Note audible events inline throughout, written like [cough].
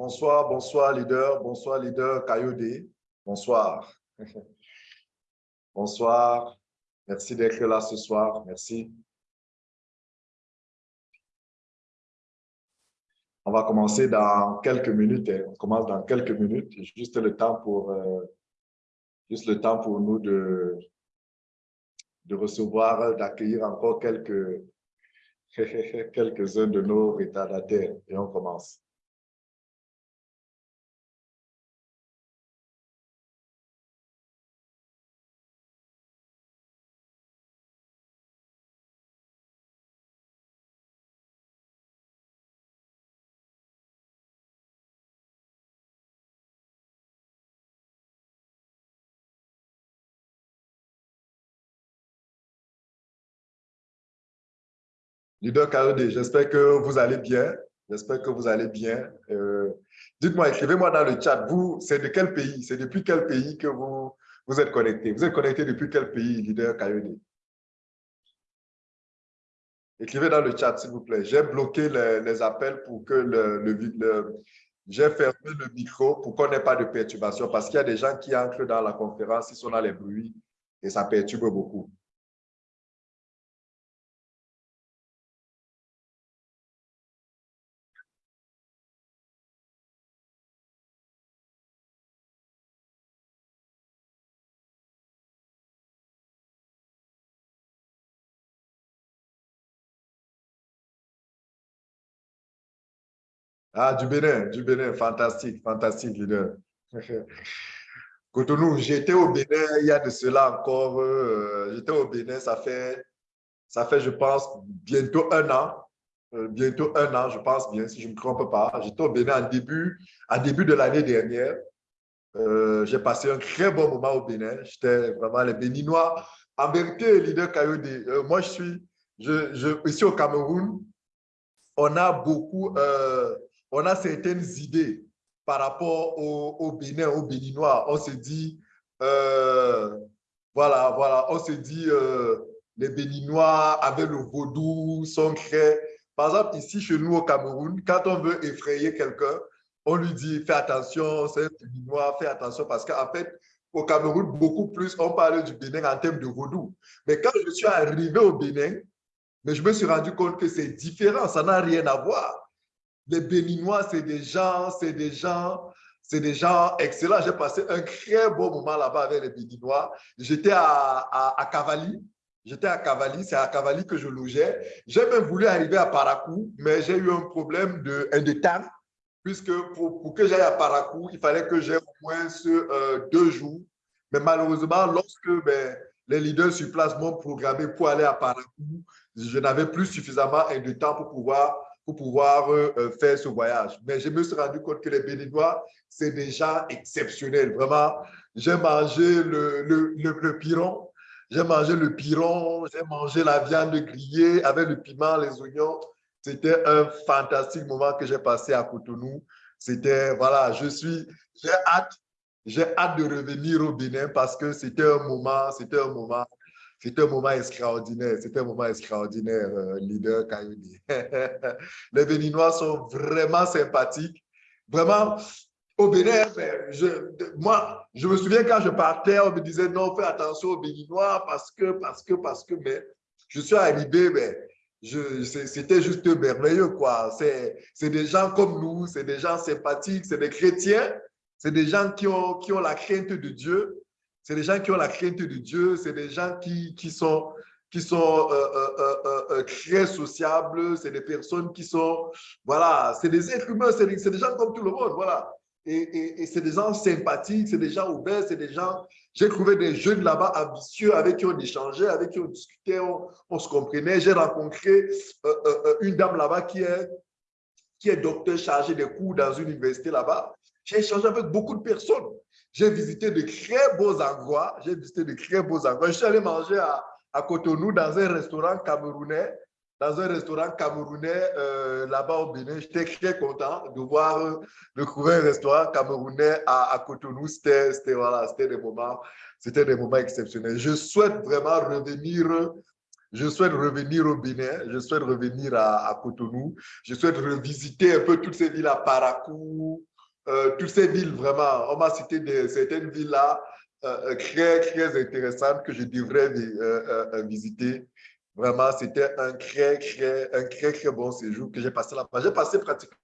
Bonsoir, bonsoir, leader. Bonsoir, leader Kayode. Bonsoir. Bonsoir. Merci d'être là ce soir. Merci. On va commencer dans quelques minutes. Hein. On commence dans quelques minutes. Juste le temps pour, euh, juste le temps pour nous de, de recevoir, d'accueillir encore quelques, [laughs] quelques-uns de nos retardataires. Et on commence. Leader KED, j'espère que vous allez bien. J'espère que vous allez bien. Euh, dites-moi, écrivez-moi dans le chat, vous, c'est de quel pays? C'est depuis quel pays que vous, vous êtes connecté? Vous êtes connecté depuis quel pays, leader KED? Écrivez dans le chat, s'il vous plaît. J'ai bloqué les, appels pour que le, le, j'ai fermé le micro pour qu'on n'ait pas de perturbation parce qu'il y a des gens qui entrent dans la conférence, ils sont dans les bruits et ça perturbe beaucoup. Ah, du Bénin, du Bénin, fantastique, fantastique, leader. [laughs] Cotonou, j'étais au Bénin il y a de cela encore, euh, j'étais au Bénin, ça fait, ça fait, je pense, bientôt un an, euh, bientôt un an, je pense bien, si je ne me trompe pas. J'étais au Bénin en début, en début de l'année dernière. Euh, j'ai passé un très bon moment au Bénin. J'étais vraiment les Béninois. En vérité, leader Kayode, moi, je suis, je, je, ici au Cameroun, on a beaucoup, on a certaines idées par rapport au, Bénin, aux Béninois. On se dit, euh, voilà, voilà, on se dit, euh, les Béninois avec le vaudou sont très... Par exemple, ici, chez nous au Cameroun, quand on veut effrayer quelqu'un, on lui dit, fais attention, c'est un Béninois, fais attention, parce qu'en fait, au Cameroun, beaucoup plus, on parle du Bénin en termes de vaudou. Mais quand je suis arrivé au Bénin, mais je me suis rendu compte que c'est différent, ça n'a rien à voir les Béninois, c'est des gens, c'est des gens, c'est des gens excellents. J'ai passé un très beau moment là-bas avec les Béninois. J'étais à, à, Cavali. J'étais à Cavali, c'est à Cavali que je logeais. J'ai même voulu arriver à Paracou, mais j'ai eu un problème de, temps, puisque pour, que j'aille à Paracou, il fallait que j'aie au moins euh, deux jours. Mais malheureusement, lorsque ben, les leaders sur place m'ont programmé pour aller à Paracou, je n'avais plus suffisamment de temps pour pouvoir pouvoir euh, euh, faire ce voyage. Mais je me suis rendu compte que les Béninois, c'est des gens exceptionnels. Vraiment, j'ai mangé le, le, le, piron, j'ai mangé le piron, j'ai mangé la viande grillée avec le piment, les oignons. C'était un fantastique moment que j'ai passé à Cotonou. C'était, voilà, je suis, j'ai hâte, j'ai hâte de revenir au Bénin parce que c'était un moment, c'était un moment c'était un moment extraordinaire, c'était un moment extraordinaire, euh, leader Kayuni. [laughs] les Béninois sont vraiment sympathiques. Vraiment, au Bénin, ben, je, moi, je me souviens quand je partais, on me disait non, fais attention aux Béninois parce que, parce que, parce que, mais je suis arrivé, mais ben, c'était juste merveilleux, quoi. C'est des gens comme nous, c'est des gens sympathiques, c'est des chrétiens, c'est des gens qui ont, qui ont la crainte de Dieu, c'est des gens qui ont la crainte de Dieu, c'est des gens qui, qui sont, qui sont euh, euh, euh, très sociables, c'est des personnes qui sont, voilà, c'est des êtres humains, c'est des, des, gens comme tout le monde, voilà. Et, c'est des gens sympathiques, c'est des gens ouverts, c'est des gens... J'ai trouvé des jeunes là-bas ambitieux avec qui on échangeait, avec qui on discutait, on, on se comprenait. J'ai rencontré une dame là-bas qui est, qui est docteur chargé des cours dans une université là-bas. J'ai échangé avec beaucoup de personnes. J'ai visité de très beaux endroits. J'ai visité de très beaux endroits. Je suis allé manger à, Cotonou dans un restaurant camerounais. Dans un restaurant camerounais euh, là-bas au Bénin. J'étais très content de voir, de trouver un restaurant camerounais à, Cotonou. C'était voilà, des moments, des moments exceptionnels. Je souhaite vraiment revenir je souhaite revenir au Bénin, je souhaite revenir à, à, Cotonou, je souhaite revisiter un peu toutes ces villes à Paracou, euh, toutes ces villes, vraiment. On m'a cité certaines villes-là euh, très, très intéressantes que je devrais visiter. Vraiment, c'était un très, très, un très, très bon séjour que j'ai passé là-bas. J'ai passé pratiquement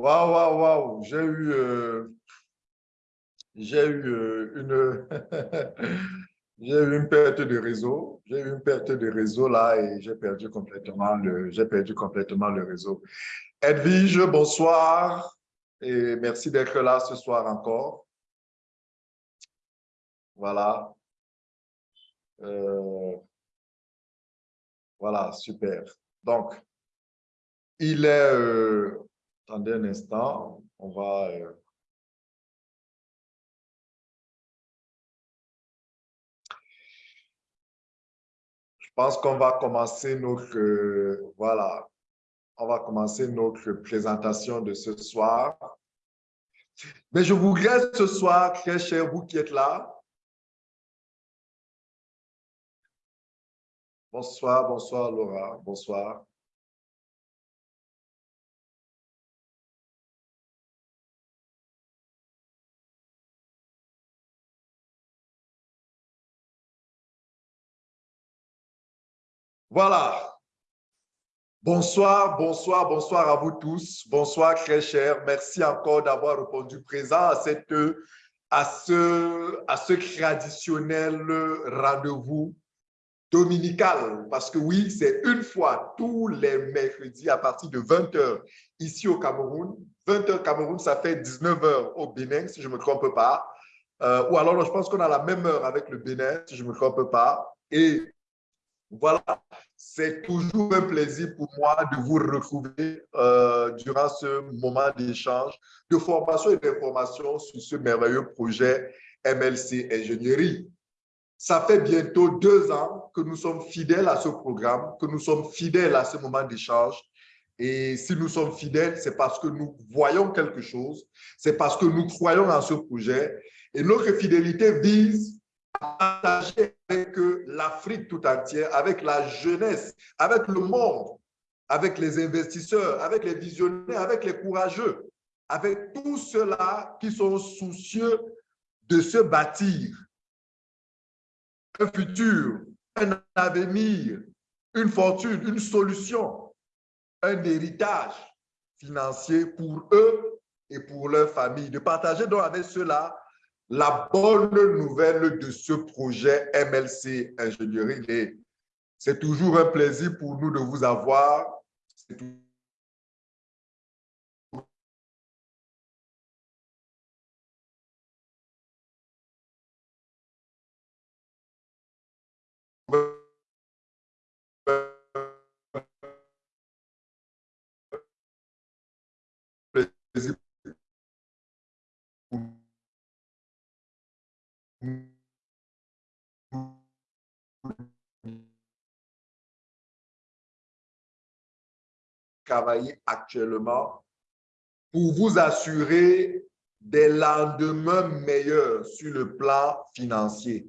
Waouh, waouh, waouh, j'ai eu, euh, j'ai eu euh, une, [laughs] j'ai eu une perte de réseau. J'ai eu une perte de réseau là et j'ai perdu complètement le, perdu complètement le réseau. Edwige, bonsoir et merci d'être là ce soir encore. Voilà. Euh, voilà, super. Donc, il est Attendez un instant, on va... Euh, je pense qu'on va commencer notre... Voilà, on va commencer notre présentation de ce soir. Mais je vous regrette ce soir, très cher vous qui êtes là. Bonsoir, bonsoir Laura, bonsoir. Voilà. Bonsoir, bonsoir, bonsoir à vous tous. Bonsoir, très cher. Merci encore d'avoir répondu présent à, cette, à, ce, traditionnel rendez-vous dominical. Parce que oui, c'est une fois tous les mercredis à partir de 20h ici au Cameroun. 20h Cameroun, ça fait 19h au Bénin, si je ne me trompe pas. Euh, ou alors, je pense qu'on a la même heure avec le Bénin, si je ne me trompe pas. Et voilà, c'est toujours un plaisir pour moi de vous retrouver euh, durant ce moment d'échange, de formation et d'information sur ce merveilleux projet MLC Ingénierie. Ça fait bientôt deux ans que nous sommes fidèles à ce programme, que nous sommes fidèles à ce moment d'échange. Et si nous sommes fidèles, c'est parce que nous voyons quelque chose, c'est parce que nous croyons en ce projet. Et notre fidélité vise partager avec l'Afrique tout entière, avec la jeunesse, avec le monde, avec les investisseurs, avec les visionnaires, avec les courageux, avec tous ceux-là qui sont soucieux de se bâtir un futur, un avenir, une fortune, une solution, un héritage financier pour eux et pour leur famille. De partager donc avec ceux-là la bonne nouvelle de ce projet MLC Ingénierie. C'est toujours un plaisir pour nous de vous avoir. Travailler actuellement pour vous assurer des lendemains meilleurs sur le plan financier.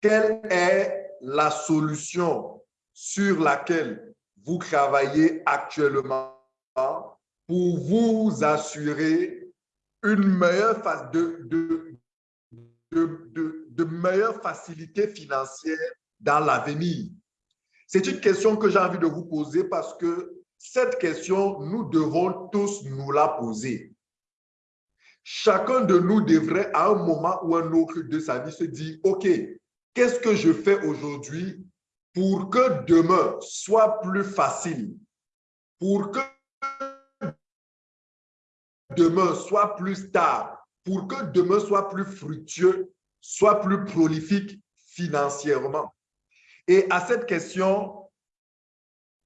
Quelle est la solution sur laquelle vous travaillez actuellement pour vous assurer une meilleure phase de, de, de, meilleures facilités financières dans l'avenir? C'est une question que j'ai envie de vous poser parce que cette question, nous devons tous nous la poser. Chacun de nous devrait, à un moment ou un autre de sa vie, se dire, OK, qu'est-ce que je fais aujourd'hui pour que demain soit plus facile, pour que demain soit plus stable, pour que demain soit plus fructueux, soit plus prolifique financièrement. Et à cette question,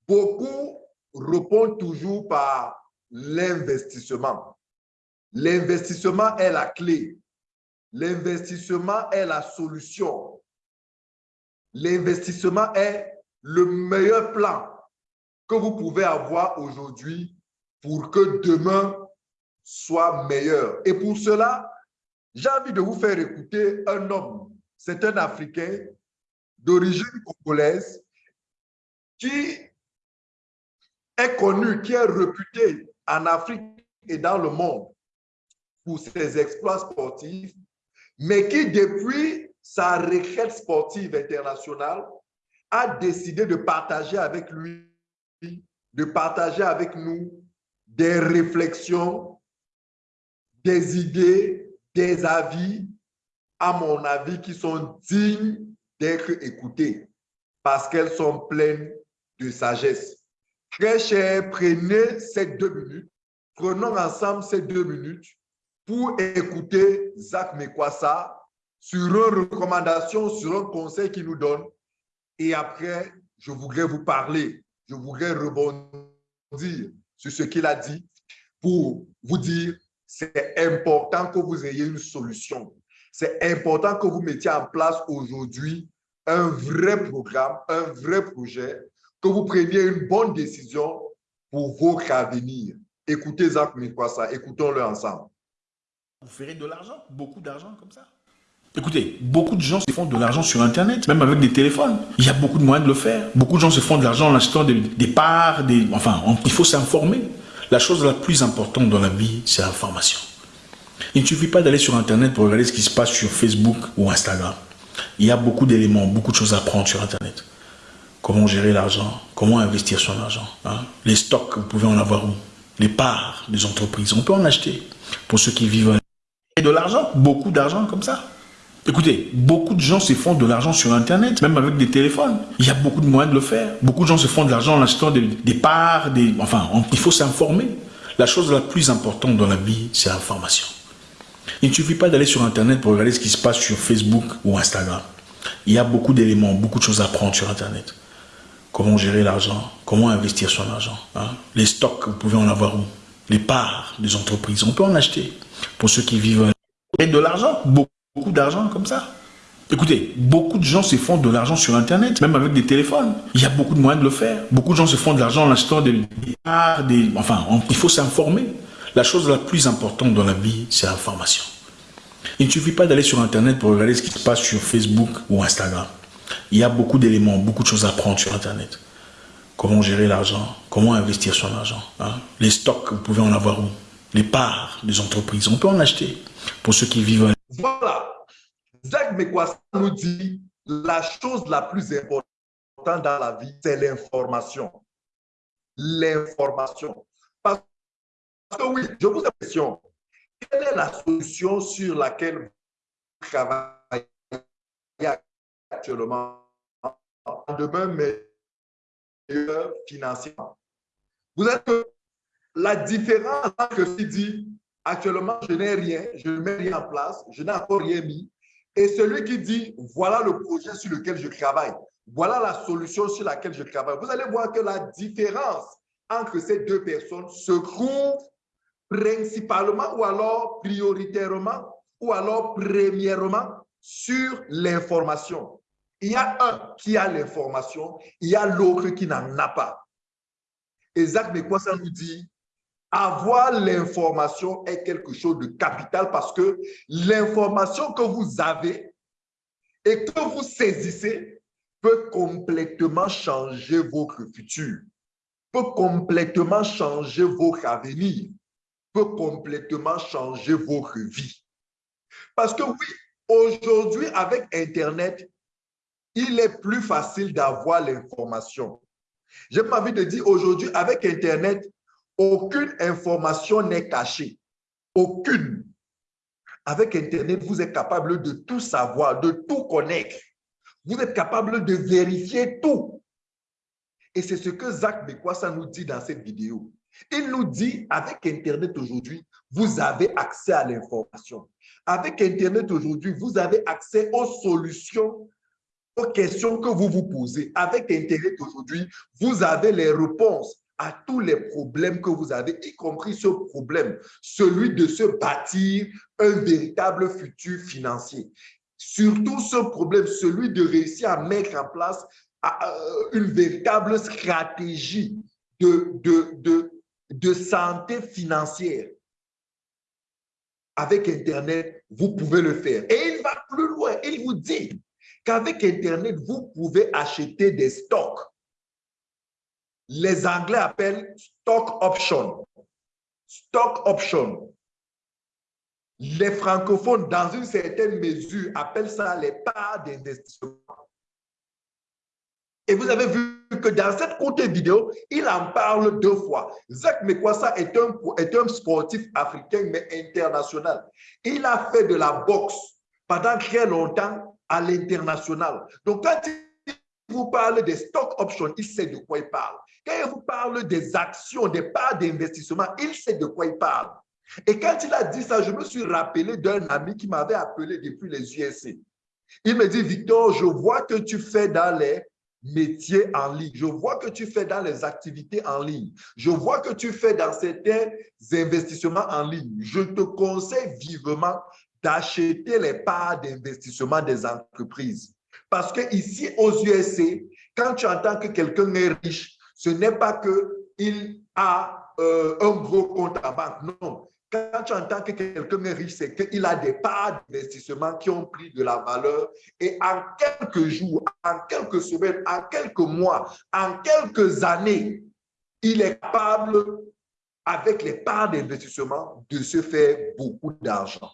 beaucoup répond toujours par l'investissement. L'investissement est la clé. L'investissement est la solution. L'investissement est le meilleur plan que vous pouvez avoir aujourd'hui pour que demain soit meilleur. Et pour cela, j'ai envie de vous faire écouter un homme. C'est un Africain d'origine congolaise qui est connu, qui est réputé en Afrique et dans le monde pour ses exploits sportifs, mais qui, depuis sa requête sportive internationale, a décidé de partager avec lui, de partager avec nous des réflexions, des idées, des avis, à mon avis, qui sont dignes d'être écoutés parce qu'elles sont pleines de sagesse. Très cher, prenez ces deux minutes, prenons ensemble ces deux minutes pour écouter Zach Mekwasa sur une recommandation, sur un conseil qu'il nous donne. Et après, je voudrais vous parler, je voudrais rebondir sur ce qu'il a dit pour vous dire c'est important que vous ayez une solution. C'est important que vous mettiez en place aujourd'hui un vrai programme, un vrai projet que vous preniez une bonne décision pour votre avenir. Écoutez Zach ça écoutons-le ensemble. Vous ferez de l'argent, beaucoup d'argent comme ça. Écoutez, beaucoup de gens se font de l'argent sur Internet, même avec des téléphones. Il y a beaucoup de moyens de le faire. Beaucoup de gens se font de l'argent en achetant des, parts, des, enfin, il faut s'informer. La chose la plus importante dans la vie, c'est l'information. Il ne suffit pas d'aller sur Internet pour regarder ce qui se passe sur Facebook ou Instagram. Il y a beaucoup d'éléments, beaucoup de choses à apprendre sur Internet. Comment gérer l'argent Comment investir son argent hein? Les stocks, vous pouvez en avoir où? Les parts des entreprises, on peut en acheter. Pour ceux qui vivent et de l'argent, beaucoup d'argent comme ça. Écoutez, beaucoup de gens se font de l'argent sur Internet, même avec des téléphones. Il y a beaucoup de moyens de le faire. Beaucoup de gens se font de l'argent en achetant des, parts, des, enfin, il faut s'informer. La chose la plus importante dans la vie, c'est l'information. Il ne suffit pas d'aller sur Internet pour regarder ce qui se passe sur Facebook ou Instagram. Il y a beaucoup d'éléments, beaucoup de choses à apprendre sur Internet. Comment gérer l'argent Comment investir son argent hein? Les stocks, vous pouvez en avoir où? Les parts des entreprises, on peut en acheter. Pour ceux qui vivent et de l'argent, beaucoup d'argent comme ça. Écoutez, beaucoup de gens se font de l'argent sur Internet, même avec des téléphones. Il y a beaucoup de moyens de le faire. Beaucoup de gens se font de l'argent en achetant des, parts, des, enfin, il faut s'informer. La chose la plus importante dans la vie, c'est l'information. Il ne suffit pas d'aller sur Internet pour regarder ce qui se passe sur Facebook ou Instagram. Il y a beaucoup d'éléments, beaucoup de choses à apprendre sur Internet. Comment gérer l'argent Comment investir son argent hein? Les stocks, vous pouvez en avoir où? Les parts des entreprises, on peut en acheter. Pour ceux qui vivent... Voilà. Zach Mekwasa nous dit la chose la plus importante dans la vie, c'est l'information. L'information. Parce que oui, je vous ai une question. Quelle est la solution sur laquelle vous travaillez actuellement? Demain meilleur financièrement. Vous êtes la différence que si dit actuellement je n'ai rien, je ne mets rien en place, je n'ai encore rien mis, et celui qui dit voilà le projet sur lequel je travaille, voilà la solution sur laquelle je travaille. Vous allez voir que la différence entre ces deux personnes se trouve principalement ou alors prioritairement ou alors premièrement sur l'information. Il y a un qui a l'information, il y a l'autre qui n'en a pas. Et Zach ça nous dit, avoir l'information est quelque chose de capital parce que l'information que vous avez et que vous saisissez peut complètement changer votre futur, peut complètement changer votre avenir, peut complètement changer votre vie. Parce que oui, aujourd'hui, avec Internet, il est plus facile d'avoir l'information. J'ai envie de dire aujourd'hui, avec Internet, aucune information n'est cachée. Aucune. Avec Internet, vous êtes capable de tout savoir, de tout connaître. Vous êtes capable de vérifier tout. Et c'est ce que Zach ça nous dit dans cette vidéo. Il nous dit, avec Internet aujourd'hui, vous avez accès à l'information. Avec Internet aujourd'hui, vous avez accès aux solutions, aux questions que vous vous posez. Avec Internet aujourd'hui, vous avez les réponses à tous les problèmes que vous avez, y compris ce problème, celui de se bâtir un véritable futur financier. Surtout ce problème, celui de réussir à mettre en place euh, une véritable stratégie de, de, santé financière. Avec Internet, vous pouvez le faire. Et il va plus loin. Il vous dit qu'avec Internet, vous pouvez acheter des stocks. Les Anglais appellent stock option. Stock option. Les francophones, dans une certaine mesure, appellent ça les parts d'investissement. Et vous avez vu que dans cette courte vidéo, il en parle deux fois. Zach Mekwasa est un, est un sportif africain, mais international. Il a fait de la boxe pendant très longtemps à l'international. Donc, quand vous parle des stock options, il sait de quoi il parle. Quand il vous parle des actions, des parts d'investissement, il sait de quoi il parle. Et quand il a dit ça, je me suis rappelé d'un ami qui m'avait appelé depuis les USA. Il me dit, Victor, je vois que tu fais dans les métiers en ligne. Je vois que tu fais dans les activités en ligne. Je vois que tu fais dans certains investissements en ligne. Je te conseille vivement d'acheter les parts d'investissement des entreprises. Parce que ici aux USA, quand tu entends que quelqu'un est riche, ce n'est pas qu'il a euh, un gros compte à banque. Non, quand tu entends que quelqu'un est riche, c'est qu'il a des parts d'investissement qui ont pris de la valeur et en quelques jours, en quelques semaines, en quelques mois, en quelques années, il est capable, avec les parts d'investissement, de se faire beaucoup d'argent.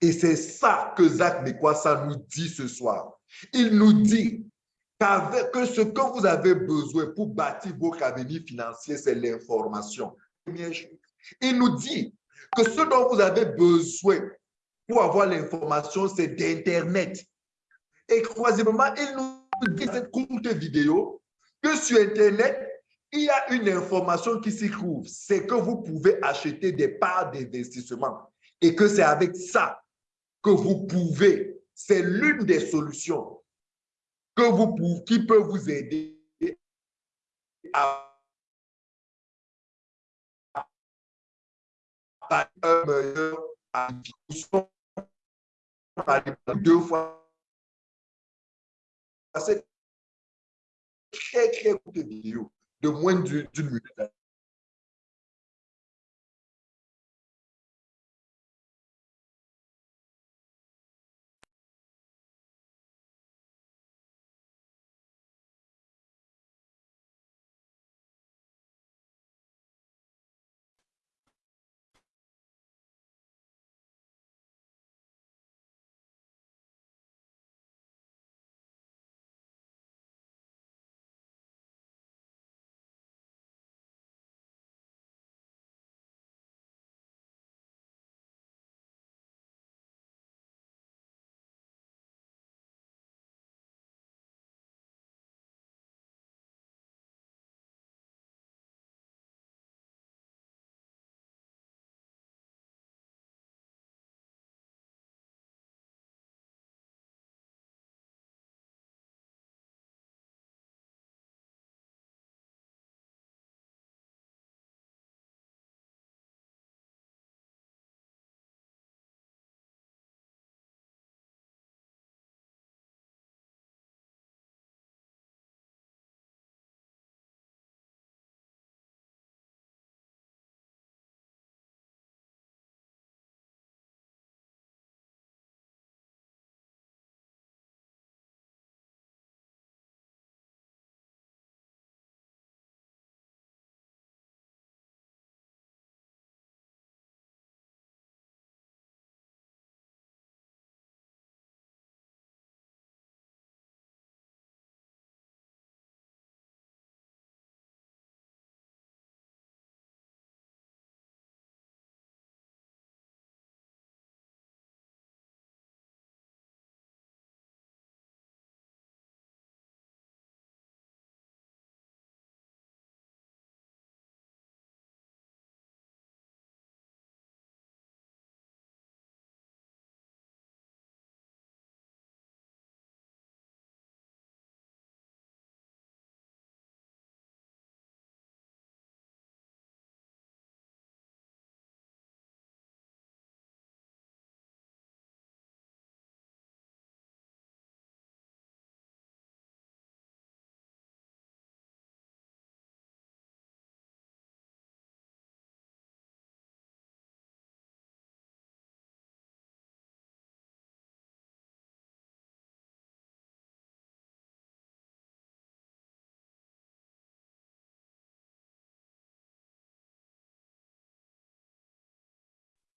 Et c'est ça que Zach Mekwasa nous dit ce soir. Il nous dit que ce que vous avez besoin pour bâtir votre avenir financier, c'est l'information. Il nous dit que ce dont vous avez besoin pour avoir l'information, c'est d'Internet. Et troisièmement, il nous dit cette courte vidéo que sur Internet, il y a une information qui s'y trouve. C'est que vous pouvez acheter des parts d'investissement et que c'est avec ça que vous pouvez, c'est l'une des solutions que vous qui peut vous aider à un meilleur deux fois. C'est très, très courte vidéo de moins d'une minute.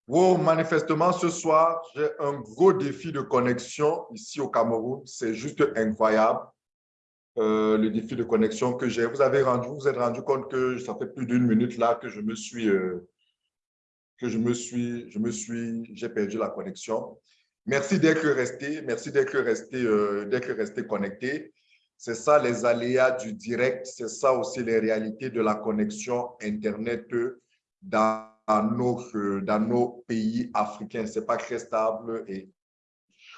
Wow, manifestement, ce soir, j'ai un gros défi de connexion ici au Cameroun. C'est juste incroyable, euh, le défi de connexion que j'ai. Vous avez rendu, vous, êtes rendu compte que ça fait plus d'une minute là que je me suis, euh, que je me suis, je me suis, j'ai perdu la connexion. Merci d'être resté, merci d'être resté, euh, d'être resté connecté. C'est ça les aléas du direct, c'est ça aussi les réalités de la connexion Internet dans dans nos, dans nos pays africains. Ce n'est pas très stable. Et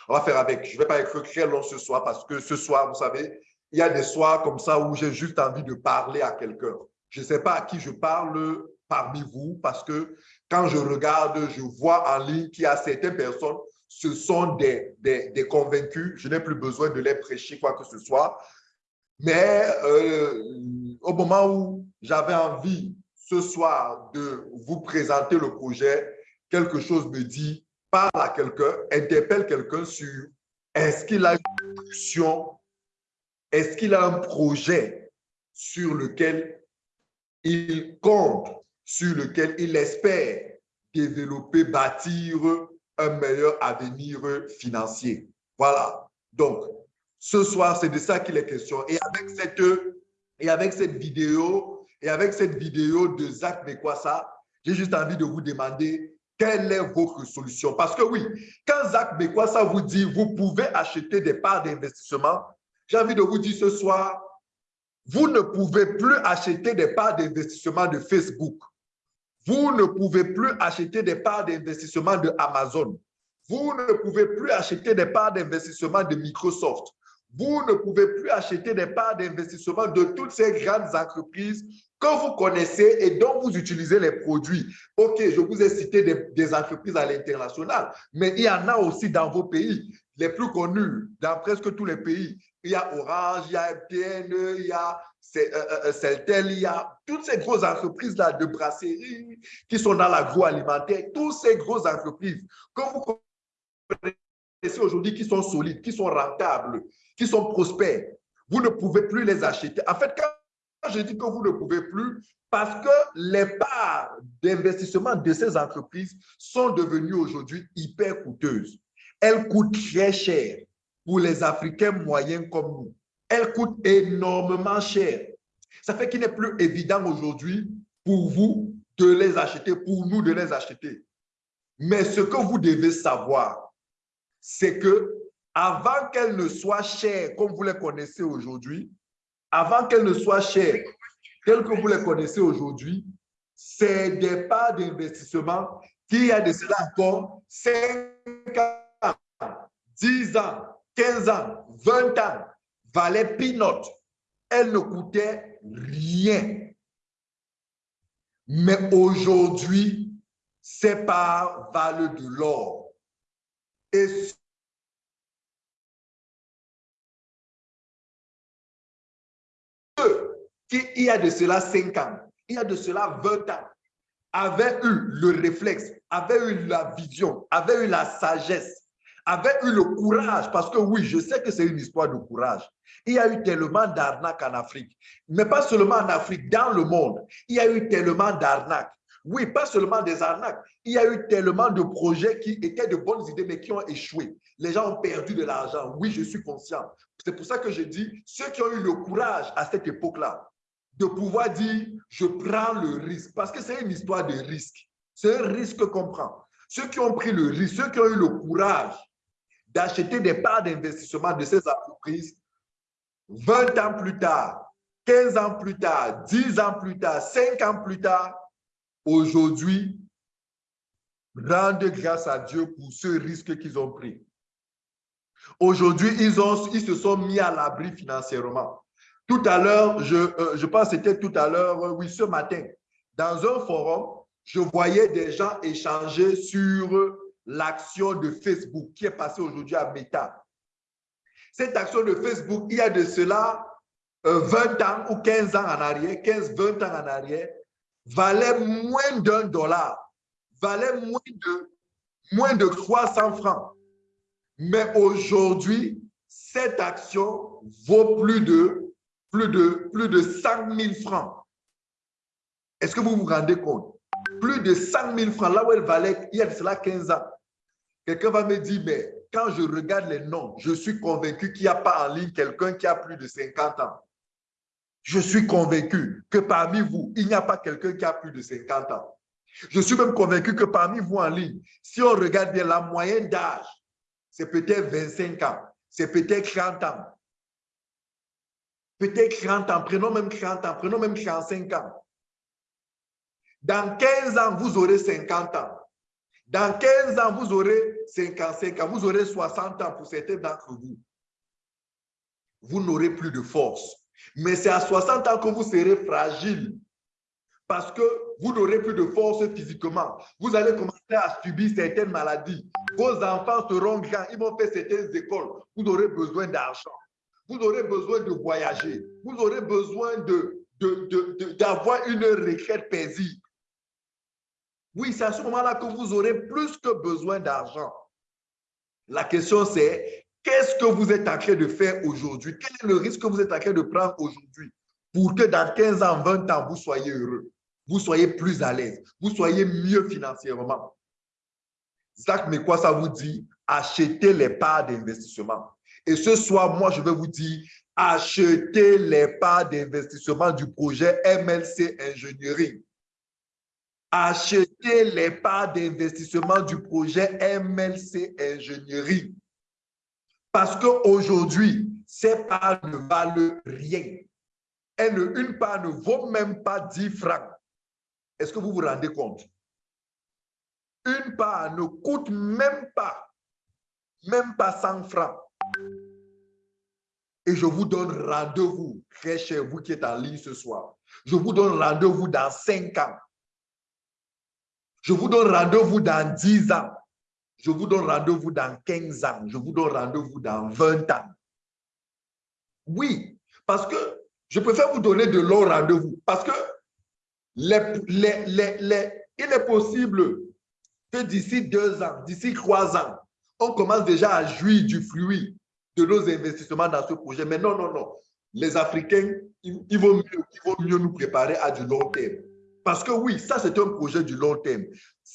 on va faire avec. Je ne vais pas être très long ce soir parce que ce soir, vous savez, il y a des soirs comme ça où j'ai juste envie de parler à quelqu'un. Je ne sais pas à qui je parle parmi vous parce que quand je regarde, je vois en ligne qu'il y a certaines personnes, ce sont des, des, des convaincus. Je n'ai plus besoin de les prêcher quoi que ce soit. Mais euh, au moment où j'avais envie ce soir de vous présenter le projet, quelque chose me dit, parle à quelqu'un, interpelle quelqu'un sur est-ce qu'il a une option, est-ce qu'il a un projet sur lequel il compte, sur lequel il espère développer, bâtir un meilleur avenir financier. Voilà. Donc, Ce soir, c'est de ça qu'il est question. Et avec cette, et avec cette vidéo, et avec cette vidéo de Zach Mekwasa, j'ai juste envie de vous demander quelle est votre solution? Parce que oui, quand Zach Mekwasa vous dit vous pouvez acheter des parts d'investissement, j'ai envie de vous dire ce soir, vous ne pouvez plus acheter des parts d'investissement de Facebook. Vous ne pouvez plus acheter des parts d'investissement de Amazon. Vous ne pouvez plus acheter des parts d'investissement de Microsoft. Vous ne pouvez plus acheter des parts d'investissement de toutes ces grandes entreprises que vous connaissez et dont vous utilisez les produits. OK, je vous ai cité des, entreprises à l'international, mais il y en a aussi dans vos pays, les plus connus, dans presque tous les pays il y a Orange, il y a MTN, il y a euh, euh, euh, Celtel, il y a toutes ces grosses entreprises-là de brasserie qui sont dans l'agroalimentaire, toutes ces grosses entreprises que vous connaissez aujourd'hui qui sont solides, qui sont rentables, qui sont prospères, vous ne pouvez plus les acheter. En fait, quand je dis que vous ne pouvez plus, parce que les parts d'investissement de ces entreprises sont devenues aujourd'hui hyper coûteuses. Elles coûtent très cher pour les Africains moyens comme nous. Elle coûte énormément cher. Ça fait qu'il n'est plus évident aujourd'hui pour vous de les acheter, pour nous de les acheter. Mais ce que vous devez savoir, c'est que avant qu'elles ne soient chères comme vous les connaissez aujourd'hui, avant qu'elles ne soient chères telles que vous les connaissez aujourd'hui, c'est des parts d'investissement qui, a de cela encore 5 ans, 10 ans, 15 ans, 20 ans, valait peanut. Elle ne coûtait rien. Mais aujourd'hui, ces parts valent de l'or. Et qui, il y a de cela 5 ans, il y a de cela 20 ans, avaient eu le réflexe, avaient eu la vision, avaient eu la sagesse avait eu le courage, parce que oui, je sais que c'est une histoire de courage. Il y a eu tellement d'arnaques en Afrique, mais pas seulement en Afrique, dans le monde. Il y a eu tellement d'arnaques. Oui, pas seulement des arnaques. Il y a eu tellement de projets qui étaient de bonnes idées, mais qui ont échoué. Les gens ont perdu de l'argent. Oui, je suis conscient. C'est pour ça que je dis, ceux qui ont eu le courage à cette époque-là, de pouvoir dire, je prends le risque, parce que c'est une histoire de risque. C'est un risque qu'on prend. Ceux qui ont pris le risque, ceux qui ont eu le courage d'acheter des parts d'investissement de ces entreprises 20 ans plus tard, 15 ans plus tard, 10 ans plus tard, 5 ans plus tard, aujourd'hui, rendent grâce à Dieu pour ce risque qu'ils ont pris. Aujourd'hui, ils, ils se sont mis à l'abri financièrement. Tout à l'heure, je, euh, je pense que c'était tout à l'heure, euh, oui, ce matin, dans un forum, je voyais des gens échanger sur l'action de Facebook qui est passée aujourd'hui à Meta. Cette action de Facebook, il y a de cela 20 euh, ans ou 15 ans en arrière, 15-20 ans en arrière, valait moins d'un dollar, valait moins de, moins de 300 francs. Mais aujourd'hui, cette action vaut plus de, plus de, plus de 100 000 francs. Est-ce que vous vous rendez compte? Plus de 100 000 francs, là où elle valait il y a cela 15 ans. Quelqu'un va me dire, mais quand je regarde les noms, je suis convaincu qu'il n'y a pas en ligne quelqu'un qui a plus de 50 ans. Je suis convaincu que parmi vous, il n'y a pas quelqu'un qui a plus de 50 ans. Je suis même convaincu que parmi vous en ligne, si on regarde bien la moyenne d'âge, c'est peut-être 25 ans, c'est peut-être 30 ans. Peut-être 30 ans, prenons même 30 ans, prenons même 35 ans. Dans 15 ans, vous aurez 50 ans. Dans 15 ans, vous aurez 55 ans, vous aurez 60 ans pour certains d'entre vous. Vous n'aurez plus de force. Mais c'est à 60 ans que vous serez fragile parce que vous n'aurez plus de force physiquement. Vous allez commencer à subir certaines maladies. Vos enfants seront grands, ils vont faire certaines écoles. Vous aurez besoin d'argent. Vous aurez besoin de voyager. Vous aurez besoin d'avoir de, une retraite paisible. Oui, c'est à ce moment-là que vous aurez plus que besoin d'argent. La question, c'est qu'est-ce que vous êtes en train de faire aujourd'hui? Quel est le risque que vous êtes en train de prendre aujourd'hui pour que dans 15 ans, 20 ans, vous soyez heureux, vous soyez plus à l'aise, vous soyez mieux financièrement? Zach, mais quoi ça vous dit? Achetez les parts d'investissement. Et ce soir, moi, je vais vous dire, achetez les parts d'investissement du projet MLC Ingénierie. Achetez les parts d'investissement du projet MLC Ingénierie. Parce qu'aujourd'hui, ces parts ne valent rien. une part ne vaut même pas 10 francs. Est-ce que vous vous rendez compte? Une part ne coûte même pas, même pas 100 francs. Et je vous donne rendez-vous, très cher, vous qui êtes en ligne ce soir. Je vous donne rendez-vous dans 5 ans. Je vous donne rendez-vous dans 10 ans. Je vous donne rendez-vous dans 15 ans. Je vous donne rendez-vous dans 20 ans. Oui, parce que je préfère vous donner de longs rendez-vous. Parce que il est possible que d'ici deux ans, d'ici trois ans, on commence déjà à jouir du fruit de nos investissements dans ce projet. Mais non, non, non. Les Africains, ils, vont, mieux, ils vont mieux nous préparer à du long terme. Parce que oui, ça, c'est un projet du long terme.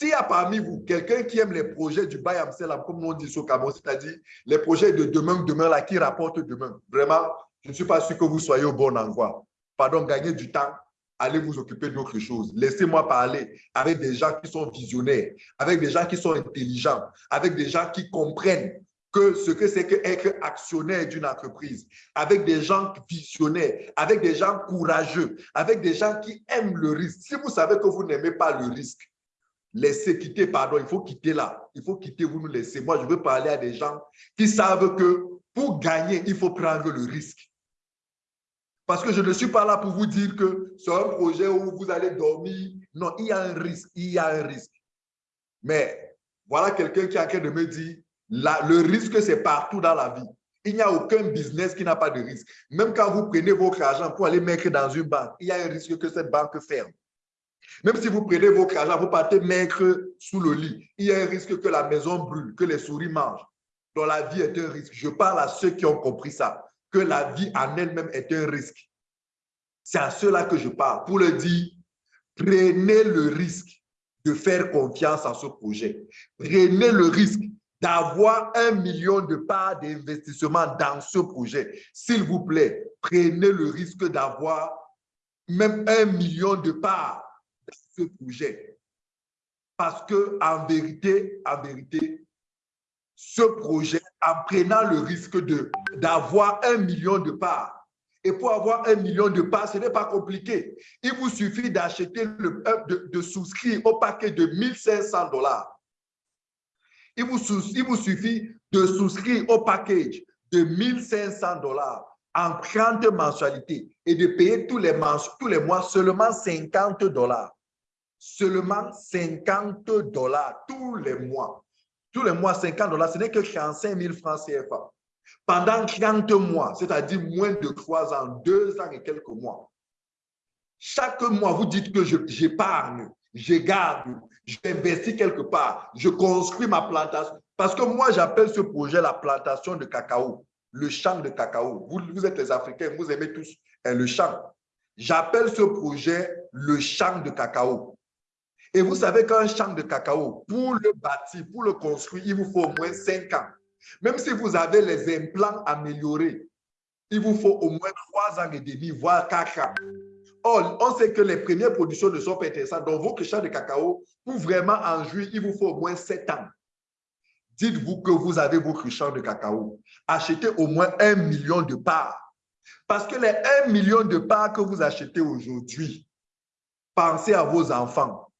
S'il y a parmi vous quelqu'un qui aime les projets du Bayam Selam, comme on dit au Cameroun, c'est-à-dire les projets de demain, demain, là, qui rapportent demain, vraiment, je ne suis pas sûr que vous soyez au bon endroit. Pardon, gagner du temps, allez vous occuper d'autre chose. Laissez-moi parler avec des gens qui sont visionnaires, avec des gens qui sont intelligents, avec des gens qui comprennent que ce que c'est qu'être actionnaire d'une entreprise, avec des gens visionnaires, avec des gens courageux, avec des gens qui aiment le risque. Si vous savez que vous n'aimez pas le risque, laissez quitter, pardon, il faut quitter là. Il faut quitter, vous nous laissez. Moi, je veux parler à des gens qui savent que pour gagner, il faut prendre le risque. Parce que je ne suis pas là pour vous dire que c'est un projet où vous allez dormir. Non, il y a un risque, il y a un risque. Mais voilà quelqu'un qui a train de me dire, le risque, c'est partout dans la vie. Il n'y a aucun business qui n'a pas de risque. Même quand vous prenez votre argent pour aller mettre dans une banque, il y a un risque que cette banque ferme. Même si vous prenez votre argent, vous partez mettre sous le lit, il y a un risque que la maison brûle, que les souris mangent. Donc la vie est un risque. Je parle à ceux qui ont compris ça, que la vie en elle-même est un risque. C'est à ceux-là que je parle pour leur dire, prenez le risque de faire confiance à ce projet. Prenez le risque d'avoir un million de parts d'investissement dans ce projet. S'il vous plaît, prenez le risque d'avoir même un million de parts dans ce projet. Parce que en vérité, en vérité, ce projet, en prenant le risque d'avoir un million de parts, et pour avoir un million de parts, ce n'est pas compliqué. Il vous suffit d'acheter, de, de souscrire au paquet de 1500 dollars il vous, suffit de souscrire au package de 1500 dollars en 30 mensualités et de payer tous les, mois seulement 50 dollars. Seulement 50 dollars tous les mois. Tous les mois, 50 dollars, ce n'est que 35 000 francs CFA. Pendant 30 mois, c'est-à-dire moins de 3 ans, 2 ans et quelques mois. Chaque mois, vous dites que j'épargne, je garde, j'investis quelque part, je construis ma plantation. Parce que moi, j'appelle ce projet la plantation de cacao, le champ de cacao. Vous, êtes les Africains, vous aimez tous hein, le champ. J'appelle ce projet le champ de cacao. Et vous savez qu'un champ de cacao, pour le bâtir, pour le construire, il vous faut au moins 5 ans. Même si vous avez les implants améliorés, il vous faut au moins 3 ans et demi, voire 4 ans. On sait que les premières productions ne sont pas intéressantes. Donc, votre champ de cacao, pour vraiment en jouir, il vous faut au moins 7 ans. Dites-vous que vous avez votre champ de cacao. Achetez au moins un million de parts. Parce que les 1 million de parts que vous achetez aujourd'hui, pensez à vos enfants.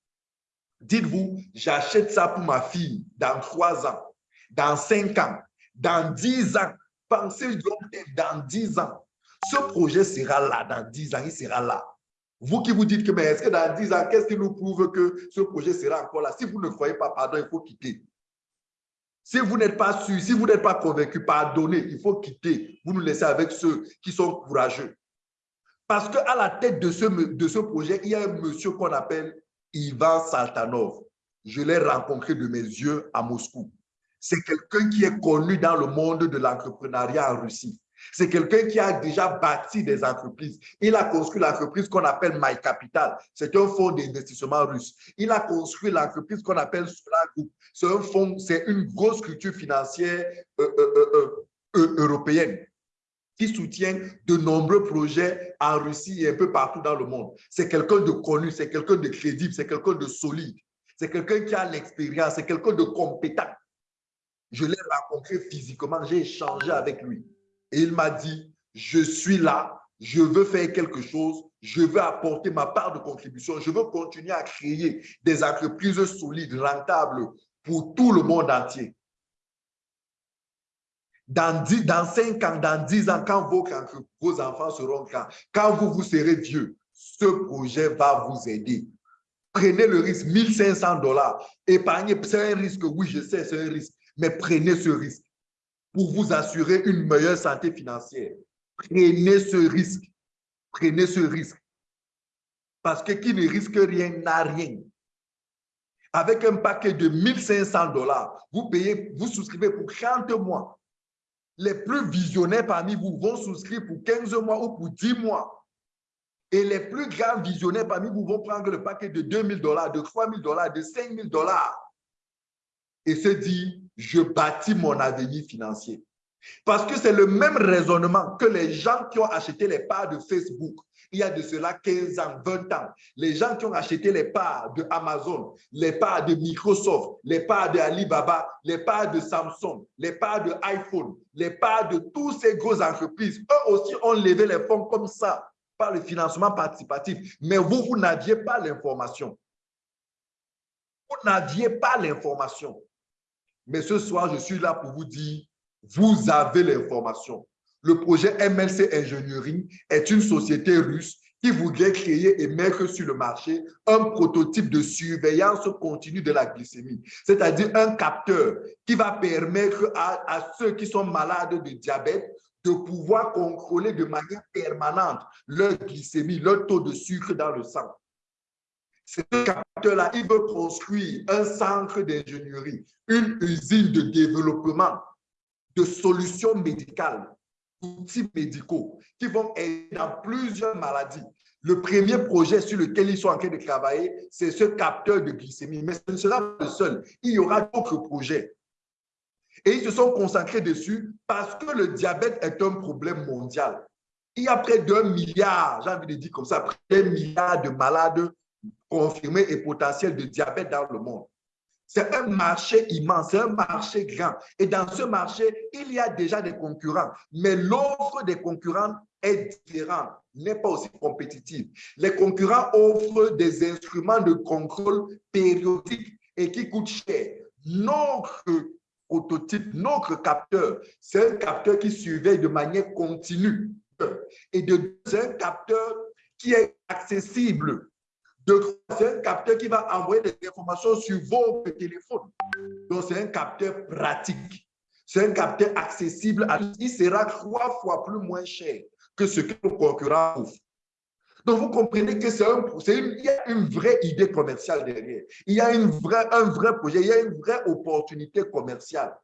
Dites-vous, j'achète ça pour ma fille dans 3 ans, dans 5 ans, dans 10 ans. Pensez dans 10 ans. Ce projet sera là dans 10 ans, il sera là. Vous qui vous dites que, mais est-ce que dans 10 ans, qu'est-ce qui nous prouve que ce projet sera encore là? Si vous ne croyez pas, pardon, il faut quitter. Si vous n'êtes pas sûr, si vous n'êtes pas convaincu, pardonnez, il faut quitter. Vous nous laissez avec ceux qui sont courageux. Parce qu'à la tête de ce, de ce projet, il y a un monsieur qu'on appelle Ivan Saltanov. Je l'ai rencontré de mes yeux à Moscou. C'est quelqu'un qui est connu dans le monde de l'entrepreneuriat en Russie. C'est quelqu'un qui a déjà bâti des entreprises. Il a construit l'entreprise qu'on appelle My Capital. C'est un fonds d'investissement russe. Il a construit l'entreprise qu'on appelle Solar Group. C'est un fonds, c'est une grosse structure financière euh, euh, euh, européenne qui soutient de nombreux projets en Russie et un peu partout dans le monde. C'est quelqu'un de connu, c'est quelqu'un de crédible, c'est quelqu'un de solide, c'est quelqu'un qui a l'expérience, c'est quelqu'un de compétent. Je l'ai rencontré physiquement, j'ai échangé avec lui. Et il m'a dit, je suis là, je veux faire quelque chose, je veux apporter ma part de contribution, je veux continuer à créer des entreprises solides, rentables pour tout le monde entier. Dans, 10, dans 5 ans, dans 10 ans, quand vos, vos enfants seront grands, quand vous, vous serez vieux, ce projet va vous aider. Prenez le risque, 1500 dollars. Épargnez, c'est un risque, oui, je sais, c'est un risque, mais prenez ce risque pour vous assurer une meilleure santé financière. Prenez ce risque. Prenez ce risque. Parce que qui ne risque rien n'a rien. Avec un paquet de 1500 dollars, vous payez, vous souscrivez pour 30 mois. Les plus visionnaires parmi vous vont souscrire pour 15 mois ou pour 10 mois. Et les plus grands visionnaires parmi vous vont prendre le paquet de 2000 dollars, de 3000 dollars, de 5000 dollars. Et se dit, je bâtis mon avenir financier. Parce que c'est le même raisonnement que les gens qui ont acheté les parts de Facebook il y a de cela 15 ans, 20 ans. Les gens qui ont acheté les parts de Amazon, les parts de Microsoft, les parts de Alibaba, les parts de Samsung, les parts de iPhone, les parts de toutes ces grosses entreprises, eux aussi ont levé les fonds comme ça par le financement participatif. Mais vous, vous n'aviez pas l'information. Vous n'aviez pas l'information. Mais ce soir, je suis là pour vous dire, vous avez l'information. Le projet MLC Engineering est une société russe qui voudrait créer et mettre sur le marché un prototype de surveillance continue de la glycémie, c'est-à-dire un capteur qui va permettre à, à, ceux qui sont malades de diabète de pouvoir contrôler de manière permanente leur glycémie, leur taux de sucre dans le sang. Ce capteur-là, il veut construire un centre d'ingénierie, une usine de développement de solutions médicales outils médicaux qui vont aider dans plusieurs maladies. Le premier projet sur lequel ils sont en train de travailler, c'est ce capteur de glycémie. Mais ce ne sera pas le seul. Il y aura d'autres projets. Et ils se sont concentrés dessus parce que le diabète est un problème mondial. Il y a près d'un milliard, j'ai envie de dire comme ça, près d'un milliard de malades confirmés et potentiels de diabète dans le monde. C'est un marché immense, c'est un marché grand. Et dans ce marché, il y a déjà des concurrents. Mais l'offre des concurrents est différente, n'est pas aussi compétitive. Les concurrents offrent des instruments de contrôle périodiques et qui coûtent cher. Notre prototype, notre capteur, c'est un capteur qui surveille de manière continue. Et c'est un capteur qui est accessible c'est un capteur qui va envoyer des informations sur vos téléphones. Donc, c'est un capteur pratique. C'est un capteur accessible à. Il sera trois fois plus moins cher que ce que nos concurrents offrent. Donc, vous comprenez que c'est un, une, il y a une vraie idée commerciale derrière. Il y a une vraie, un vrai projet, il y a une vraie opportunité commerciale.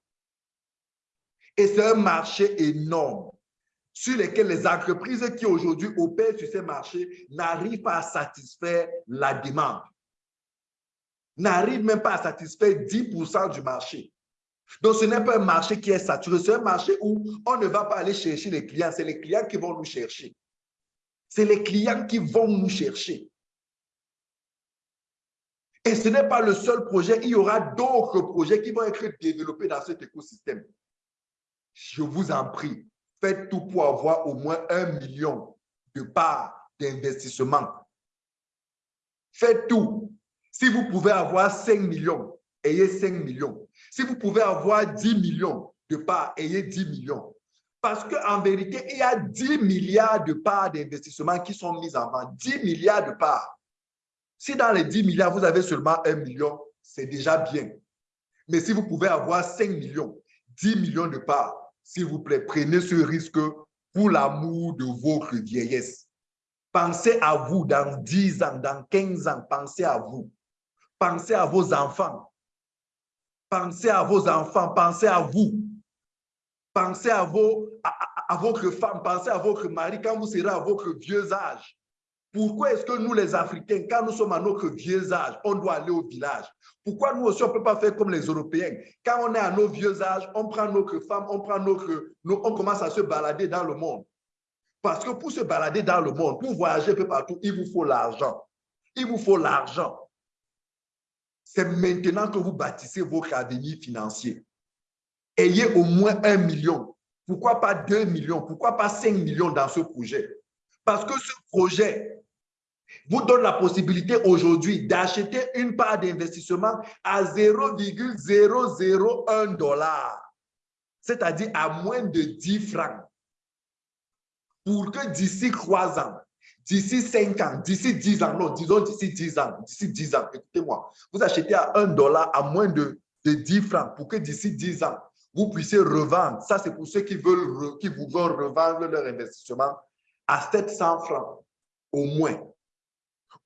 Et c'est un marché énorme sur lesquels les entreprises qui aujourd'hui opèrent sur ces marchés n'arrivent pas à satisfaire la demande. N'arrivent même pas à satisfaire 10% du marché. Donc, ce n'est pas un marché qui est saturé, c'est un marché où on ne va pas aller chercher les clients, c'est les clients qui vont nous chercher. C'est les clients qui vont nous chercher. Et ce n'est pas le seul projet, il y aura d'autres projets qui vont être développés dans cet écosystème. Je vous en prie, faites tout pour avoir au moins un million de parts d'investissement. Faites tout. Si vous pouvez avoir 5 millions, ayez 5 millions. Si vous pouvez avoir 10 millions de parts, ayez 10 millions. Parce qu'en vérité, il y a 10 milliards de parts d'investissement qui sont mises en vente. 10 milliards de parts. Si dans les 10 milliards, vous avez seulement 1 million, c'est déjà bien. Mais si vous pouvez avoir 5 millions, 10 millions de parts, s'il vous plaît, prenez ce risque pour l'amour de votre vieillesse. Pensez à vous dans 10 ans, dans 15 ans, pensez à vous. Pensez à vos enfants. Pensez à vos enfants, pensez à vous. Pensez à, vos, à, votre femme, pensez à votre mari quand vous serez à votre vieux âge. Pourquoi est-ce que nous, les Africains, quand nous sommes à notre vieux âge, on doit aller au village? Pourquoi nous aussi, on ne peut pas faire comme les Européens? Quand on est à nos vieux âges, on prend notre femme, on, prend notre, on commence à se balader dans le monde. Parce que pour se balader dans le monde, pour voyager un peu partout, il vous faut l'argent. Il vous faut l'argent. C'est maintenant que vous bâtissez votre avenir financier. Ayez au moins un million. Pourquoi pas deux millions? Pourquoi pas cinq millions dans ce projet? Parce que ce projet vous donne la possibilité aujourd'hui d'acheter une part d'investissement à 0,001 dollar, c'est-à-dire à moins de 10 francs. Pour que d'ici trois ans, d'ici cinq ans, d'ici 10 ans, non, disons d'ici 10 ans, d'ici 10 ans, écoutez-moi, vous achetez à 1 dollar à moins de, de 10 francs pour que d'ici 10 ans, vous puissiez revendre. Ça, c'est pour ceux qui, veulent, qui revendre leur investissement à 700 francs au moins.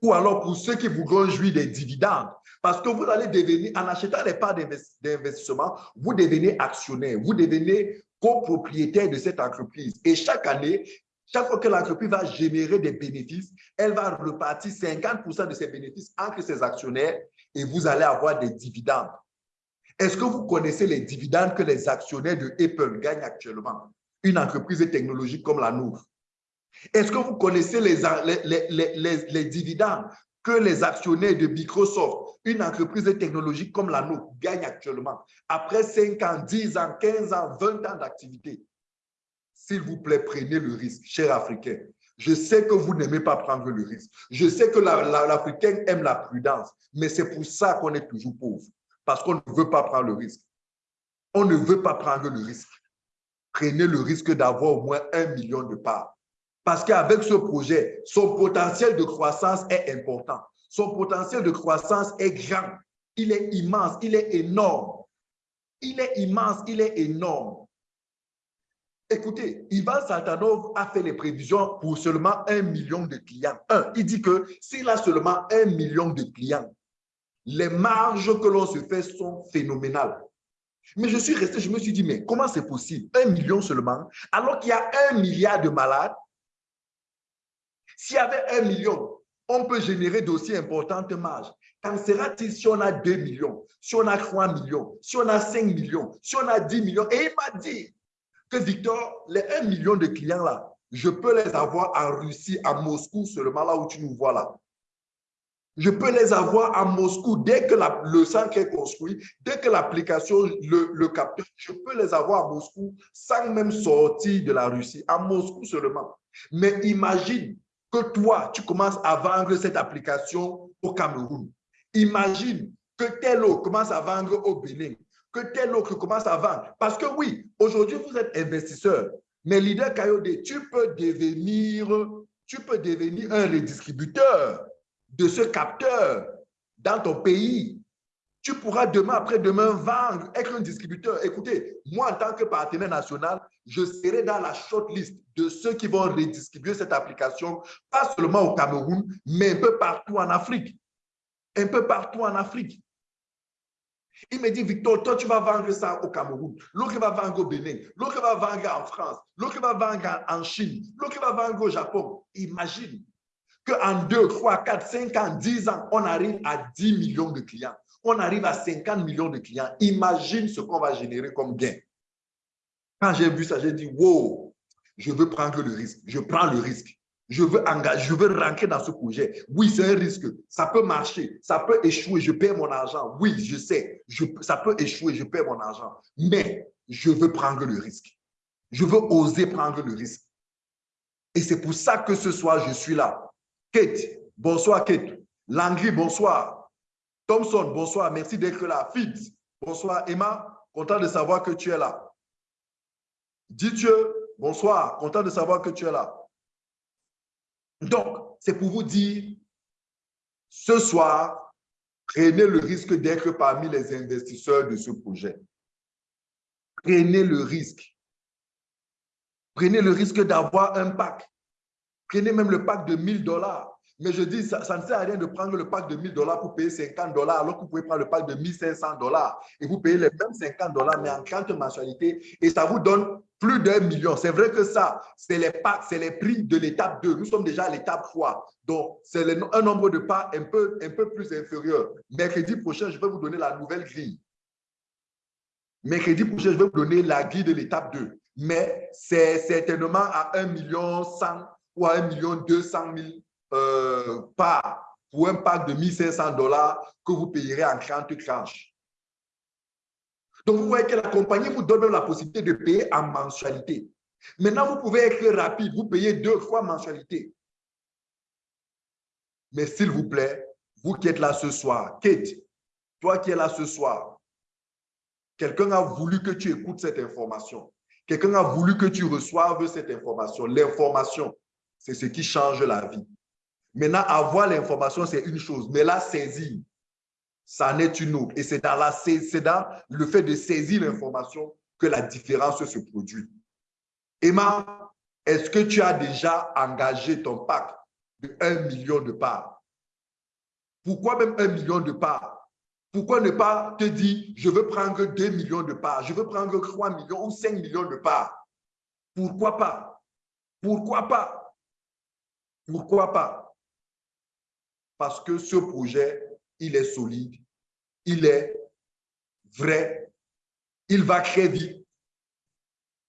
Ou alors pour ceux qui voudront jouir des dividendes. Parce que vous allez devenir, en achetant les parts d'investissement, vous devenez actionnaire, vous devenez copropriétaire de cette entreprise. Et chaque année, chaque fois que l'entreprise va générer des bénéfices, elle va repartir 50% de ses bénéfices entre ses actionnaires et vous allez avoir des dividendes. Est-ce que vous connaissez les dividendes que les actionnaires de Apple gagnent actuellement? Une entreprise technologique comme la nôtre. Est-ce que vous connaissez les, les, les, dividendes que les actionnaires de Microsoft, une entreprise technologique comme la nôtre, gagnent actuellement? Après 5 ans, 10 ans, 15 ans, 20 ans d'activité? S'il vous plaît, prenez le risque, chers Africains. Je sais que vous n'aimez pas prendre le risque. Je sais que l'Africain aime la prudence, mais c'est pour ça qu'on est toujours pauvre, parce qu'on ne veut pas prendre le risque. On ne veut pas prendre le risque. Prenez le risque d'avoir au moins un million de parts. Parce qu'avec ce projet, son potentiel de croissance est important. Son potentiel de croissance est grand. Il est immense, il est énorme. Il est immense, il est énorme. Écoutez, Ivan Saltanov a fait les prévisions pour seulement un million de clients. Un, il dit que s'il a seulement un million de clients, les marges que l'on se fait sont phénoménales. Mais je suis resté, je me suis dit, mais comment c'est possible? Un million seulement, alors qu'il y a un milliard de malades s'il y avait un million, on peut générer d'aussi importantes marges. Qu'en sera-t-il si on a 2 millions, si on a 3 millions, si on a 5 millions, si on a 10 millions? Et il m'a dit que Victor, les 1 million de clients là, je peux les avoir en Russie, à Moscou seulement, là où tu nous vois là. Je peux les avoir à Moscou dès que le centre est construit, dès que l'application le, le capteur, je peux les avoir à Moscou sans même sortir de la Russie, à Moscou seulement. Mais imagine que toi, tu commences à vendre cette application au Cameroun. Imagine que tel autre commence à vendre au Bénin, que tel autre commence à vendre. Parce que oui, aujourd'hui, vous êtes investisseur, mais leader Kayode, tu peux devenir, tu peux devenir un redistributeur de ce capteur dans ton pays tu pourras demain, après-demain, vendre, être un distributeur. Écoutez, moi, en tant que partenaire national, je serai dans la shortlist de ceux qui vont redistribuer cette application, pas seulement au Cameroun, mais un peu partout en Afrique. Un peu partout en Afrique. Il me dit, Victor, toi, tu vas vendre ça au Cameroun, l'autre va vendre au Bénin, l'autre va vendre en France, l'autre va vendre en Chine, l'autre va vendre au Japon. Imagine qu'en 2, 3, 4, 5 ans, 10 ans, on arrive à 10 millions de clients on arrive à 50 millions de clients. Imagine ce qu'on va générer comme gain. Quand j'ai vu ça, j'ai dit, wow, je veux prendre le risque. Je prends le risque. Je veux engager, je veux rentrer dans ce projet. Oui, c'est un risque. Ça peut marcher, ça peut échouer, je perds mon argent. Oui, je sais, ça peut échouer, je perds mon argent. Mais je veux prendre le risque. Je veux oser prendre le risque. Et c'est pour ça que ce soir, je suis là. Kate, bonsoir Kate. Langry, bonsoir. Thompson, bonsoir, merci d'être là. Fitz, bonsoir. Emma, content de savoir que tu es là. Dieu, bonsoir, content de savoir que tu es là. Donc, c'est pour vous dire, ce soir, prenez le risque d'être parmi les investisseurs de ce projet. Prenez le risque. Prenez le risque d'avoir un pack. Prenez même le pack de 1000 dollars. Mais je dis, ça, ne sert à rien de prendre le pack de 1000 dollars pour payer 50 dollars, alors que vous pouvez prendre le pack de 1500 dollars et vous payez les mêmes 50 dollars, mais en 30 mensualités, et ça vous donne Plus d'un million. C'est vrai que ça, c'est les packs, c'est les prix de l'étape 2. Nous sommes déjà à l'étape 3. Donc, c'est un nombre de pas un peu, plus inférieur. Mercredi prochain, je vais vous donner la nouvelle grille. Mercredi prochain, je vais vous donner la grille de l'étape 2. Mais c'est certainement à 1 million 100 ou à 1 million 200 000 euh, parts pour un pack de 1500 dollars que vous payerez en 30 tranches. Donc, vous voyez que la compagnie vous donne la possibilité de payer en mensualité. Maintenant, vous pouvez être rapide, vous payez deux fois mensualité. Mais s'il vous plaît, vous qui êtes là ce soir, Kate, toi qui es là ce soir, quelqu'un a voulu que tu écoutes cette information. Quelqu'un a voulu que tu reçoives cette information. L'information, c'est ce qui change la vie. Maintenant, avoir l'information, c'est une chose, mais la saisir, ça n'est une autre. Et c'est dans, dans le fait de saisir l'information que la différence se produit. Emma, est-ce que tu as déjà engagé ton pack de 1 million de parts? Pourquoi même 1 million de parts? Pourquoi ne pas te dire, je veux prendre 2 millions de parts, je veux prendre 3 millions ou 5 millions de parts? Pourquoi pas? Pourquoi pas? Pourquoi pas? Parce que ce projet il est solide, il est vrai, il va très vite.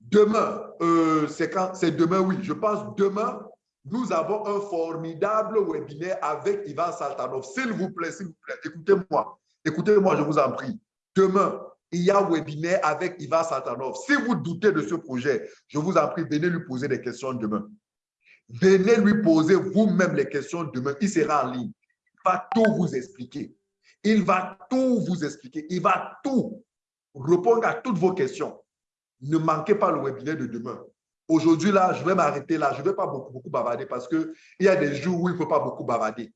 Demain, euh, c'est quand c'est demain, oui, je pense demain, nous avons un formidable webinaire avec Ivan Saltanov. S'il vous plaît, s'il vous plaît, écoutez-moi, écoutez-moi, je vous en prie. Demain, il y a un webinaire avec Ivan Saltanov. Si vous doutez de ce projet, je vous en prie, venez lui poser des questions demain. Venez lui poser vous-même les questions demain. Il sera en ligne va tout vous expliquer. Il va tout vous expliquer. Il va tout répondre à toutes vos questions. Ne manquez pas le webinaire de demain. Aujourd'hui, là, je vais m'arrêter là. Je ne vais pas beaucoup, beaucoup bavarder parce qu'il y a des jours où il ne faut pas beaucoup bavarder.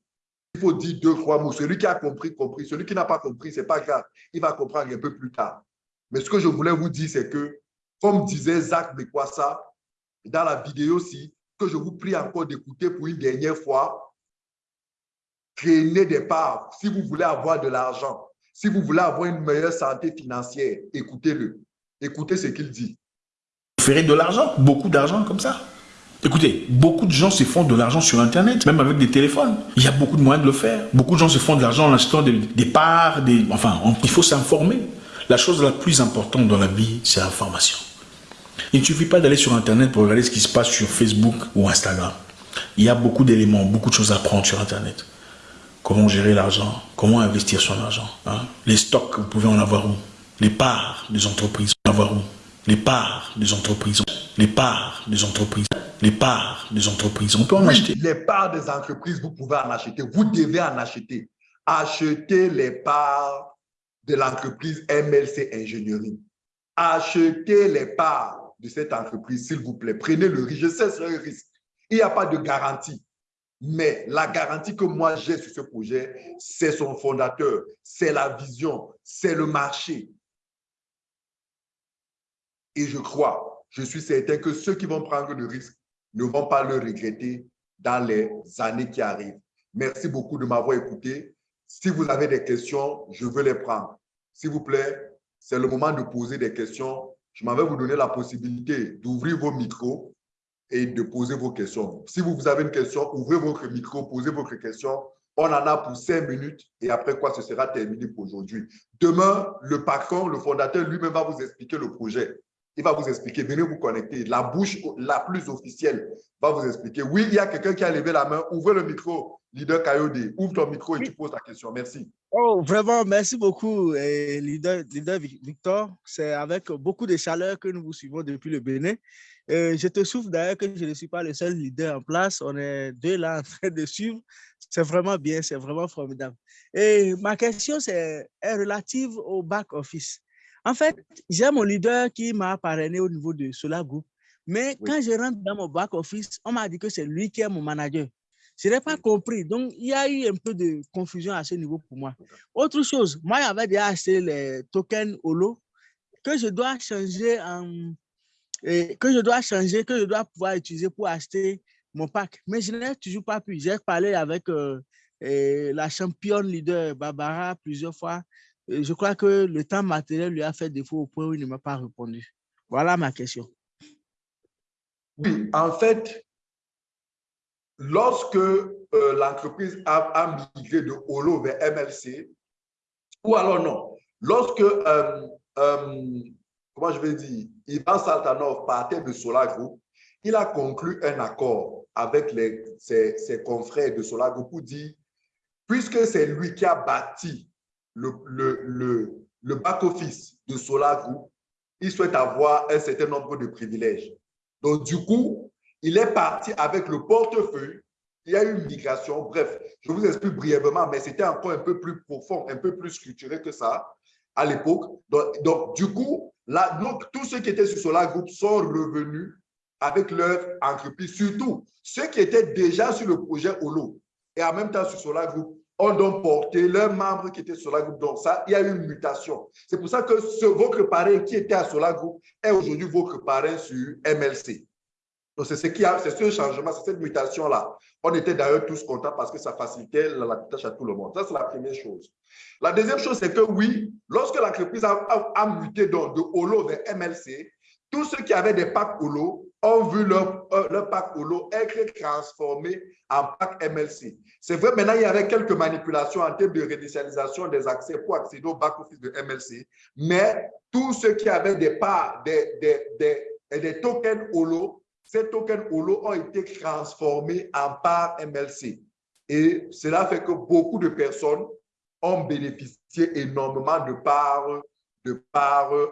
Il faut dire deux, trois mots. Celui qui a compris, compris. Celui qui n'a pas compris, ce n'est pas grave. Il va comprendre un peu plus tard. Mais ce que je voulais vous dire, c'est que, comme disait Zach ça dans la vidéo aussi, que je vous prie encore d'écouter pour une dernière fois, Créez des parts. Si vous voulez avoir de l'argent, si vous voulez avoir une meilleure santé financière, écoutez-le. Écoutez ce qu'il dit. Vous ferez de l'argent, beaucoup d'argent comme ça. Écoutez, beaucoup de gens se font de l'argent sur Internet, même avec des téléphones. Il y a beaucoup de moyens de le faire. Beaucoup de gens se font de l'argent en achetant des, parts, des, enfin, il faut s'informer. La chose la plus importante dans la vie, c'est l'information. Il ne suffit pas d'aller sur Internet pour regarder ce qui se passe sur Facebook ou Instagram. Il y a beaucoup d'éléments, beaucoup de choses à apprendre sur Internet. Comment gérer l'argent Comment investir son argent hein? Les stocks, vous pouvez en avoir où? Les parts des entreprises, vous pouvez en avoir où? Les parts des entreprises, les parts des entreprises, les parts des entreprises, on peut en acheter. Les parts des entreprises, vous pouvez en acheter. Vous devez en acheter. Achetez les parts de l'entreprise MLC Ingénierie. Achetez les parts de cette entreprise, s'il vous plaît. Prenez le risque. Je sais, c'est un risque. Il n'y a pas de garantie. Mais la garantie que moi j'ai sur ce projet, c'est son fondateur, c'est la vision, c'est le marché. Et je crois, je suis certain que ceux qui vont prendre le risque ne vont pas le regretter dans les années qui arrivent. Merci beaucoup de m'avoir écouté. Si vous avez des questions, je veux les prendre. S'il vous plaît, c'est le moment de poser des questions. Je m'avais vous donner la possibilité d'ouvrir vos micros et de poser vos questions. Si vous, avez une question, ouvrez votre micro, posez votre question. On en a pour cinq minutes et après quoi, ce sera terminé pour aujourd'hui. Demain, le patron, le fondateur lui-même va vous expliquer le projet. Il va vous expliquer, venez vous connecter. La bouche la plus officielle va vous expliquer. Oui, il y a quelqu'un qui a levé la main. Ouvrez le micro, leader Kayode. Ouvre ton micro et tu poses ta question. Merci. Oh, vraiment, merci beaucoup, leader, leader Victor. C'est avec beaucoup de chaleur que nous vous suivons depuis le Bénin. Euh, je te souffre d'ailleurs que je ne suis pas le seul leader en place. On est deux là en train de suivre. C'est vraiment bien, c'est vraiment formidable. Et ma question est, est relative au back-office. En fait, j'ai mon leader qui m'a parrainé au niveau de Solar Group. Mais quand je rentre dans mon back-office, on m'a dit que c'est lui qui est mon manager. Je n'ai pas compris. Donc, il y a eu un peu de confusion à ce niveau pour moi. Autre chose, moi, j'avais déjà acheté les tokens Holo que je dois changer en et que je dois changer, que je dois pouvoir utiliser pour acheter mon pack. Mais je n'ai toujours pas pu. J'ai parlé avec euh, la championne leader Barbara plusieurs fois. Je crois que le temps matériel lui a fait défaut au point où il ne m'a pas répondu. Voilà ma question. Oui, en fait, lorsque euh, l'entreprise a, migré de Holo vers MLC, ou alors non, lorsque, euh, euh, comment je vais dire, Ivan Saltanov partait de Solar Group, il a conclu un accord avec les, ses, confrères de Solar Group pour dire, puisque c'est lui qui a bâti le, le, le back-office de Solar Group, il souhaite avoir un certain nombre de privilèges. Donc, du coup, il est parti avec le portefeuille. Il y a eu une migration. Bref, je vous explique brièvement, mais c'était encore un peu plus profond, un peu plus structuré que ça à l'époque. Donc, du coup, donc, tous ceux qui étaient sur Solar Group sont revenus avec leur entreprise, surtout ceux qui étaient déjà sur le projet Holo et en même temps sur Solar Group ont donc porté leurs membres qui étaient sur la groupe. Donc ça, il y a eu une mutation. C'est pour ça que ce, votre parrain qui était à Solar Group est aujourd'hui votre parrain sur MLC. Donc c'est ce qui a, c'est ce changement, c'est cette mutation-là. On était d'ailleurs tous contents parce que ça facilitait la, tâche à tout le monde. Ça, c'est la première chose. La deuxième chose, c'est que oui, lorsque l'entreprise a, a, muté donc de Holo vers MLC, tous ceux qui avaient des packs Holo ont vu leur, euh, leur pack Holo être transformé en pack MLC. C'est vrai, maintenant, il y avait quelques manipulations en termes de réinitialisation des accès pour accéder au back-office de MLC, mais tous ceux qui avaient des parts, des, des, des, des tokens Holo, ces tokens Holo ont été transformés en parts MLC. Et cela fait que beaucoup de personnes ont bénéficié énormément de parts de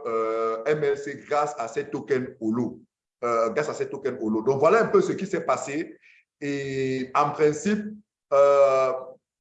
euh, MLC grâce à ces tokens Holo. Euh, grâce à ces tokens Holo. Donc, voilà un peu ce qui s'est passé. Et en principe, euh,